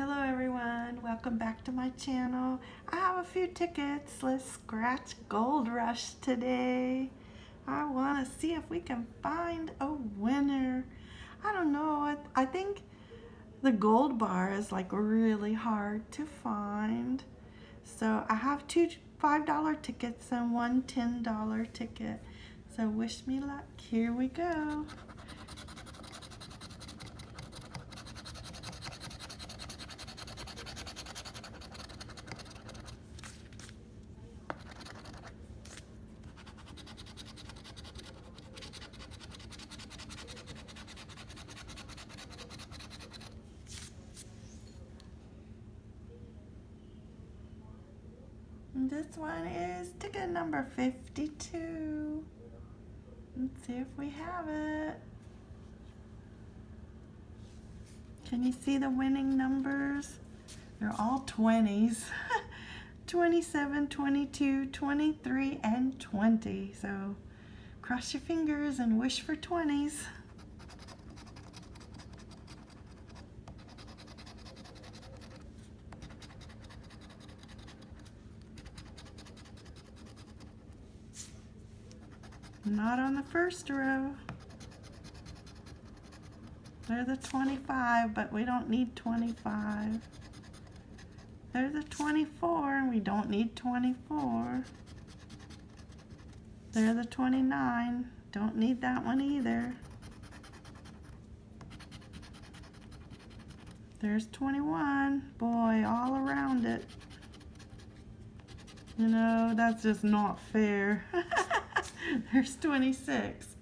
Hello everyone, welcome back to my channel. I have a few tickets. Let's scratch Gold Rush today. I want to see if we can find a winner. I don't know, I, I think the gold bar is like really hard to find. So I have two $5 tickets and one $10 ticket. So wish me luck. Here we go. This one is ticket number 52. Let's see if we have it. Can you see the winning numbers? They're all 20s. 27, 22, 23, and 20. So cross your fingers and wish for 20s. Not on the first row. They're the 25, but we don't need 25. There's a 24, and we don't need 24. There's the 29. Don't need that one either. There's 21. Boy, all around it. You know, that's just not fair. There's 26.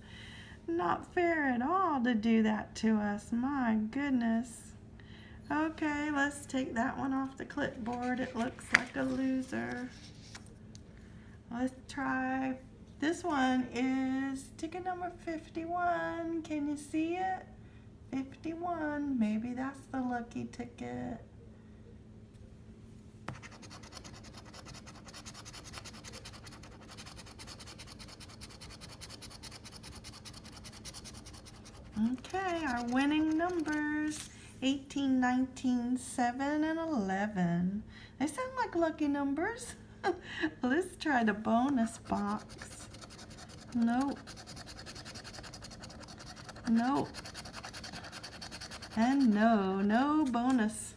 Not fair at all to do that to us. My goodness. Okay, let's take that one off the clipboard. It looks like a loser. Let's try. This one is ticket number 51. Can you see it? 51. Maybe that's the lucky ticket. Okay, our winning numbers 18, 19, 7, and 11. They sound like lucky numbers. Let's try the bonus box. Nope. Nope. And no, no bonus.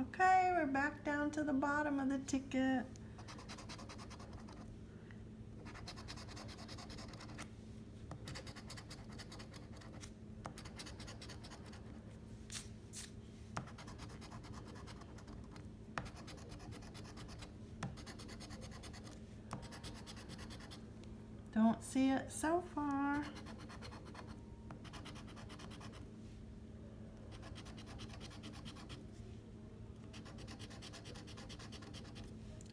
Okay, we're back down to the bottom of the ticket. Don't see it so far.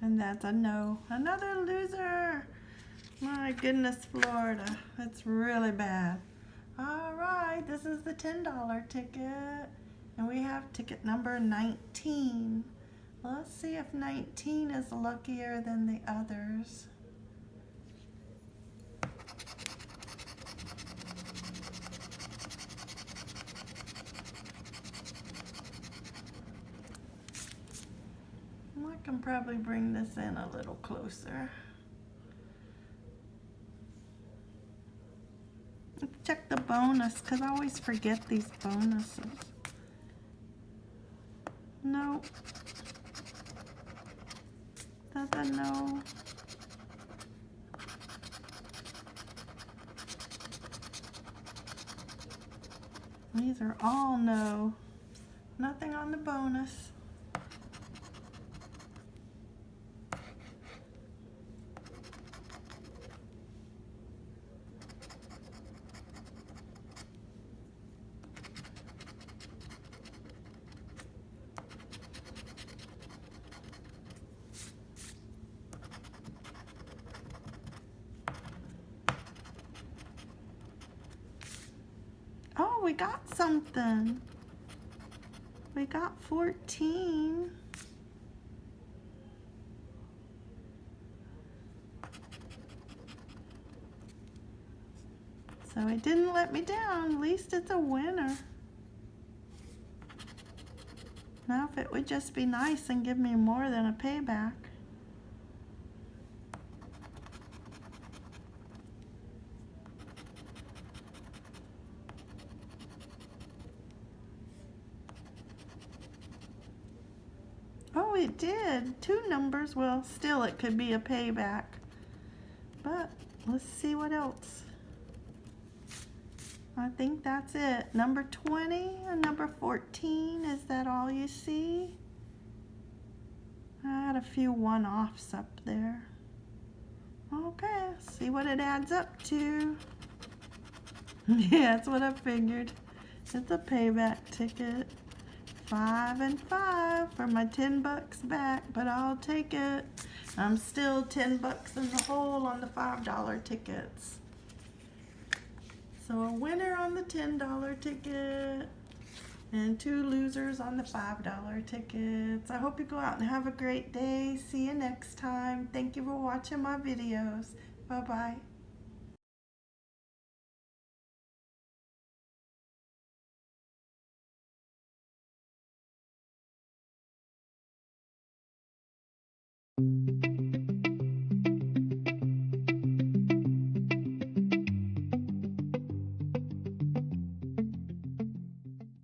And that's a no. Another loser. My goodness, Florida. It's really bad. All right, this is the $10 ticket. And we have ticket number 19. Let's see if 19 is luckier than the others. I can probably bring this in a little closer. Let's check the bonus because I always forget these bonuses. Nope. Doesn't know. These are all no. Nothing on the bonus. Oh, we got something. We got 14. So it didn't let me down. At least it's a winner. Now, if it would just be nice and give me more than a payback. Oh, it did. Two numbers. Well, still, it could be a payback. But let's see what else. I think that's it. Number 20 and number 14. Is that all you see? I had a few one-offs up there. Okay, see what it adds up to. yeah, that's what I figured. It's a payback ticket. Five and five for my 10 bucks back, but I'll take it. I'm still 10 bucks in the hole on the $5 tickets. So a winner on the $10 ticket and two losers on the $5 tickets. I hope you go out and have a great day. See you next time. Thank you for watching my videos. Bye-bye.